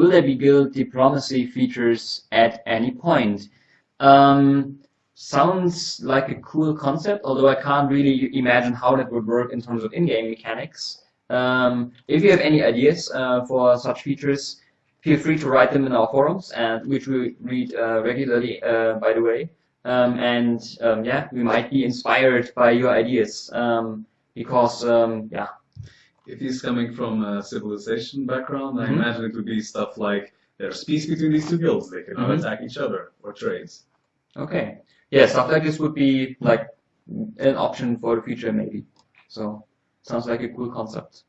will there be guild diplomacy features at any point? Um, sounds like a cool concept, although I can't really imagine how that would work in terms of in-game mechanics. Um, if you have any ideas uh, for such features, feel free to write them in our forums, and which we read uh, regularly, uh, by the way. Um, and um, yeah, we might be inspired by your ideas um, because um, yeah. If he's coming from a civilization background, I Mhm. imagine it would be stuff like there's peace between these two guilds; they cannot Mhm. attack each other or trades. Okay. Yeah, stuff like this would be like an option for the future maybe. So sounds like a cool concept.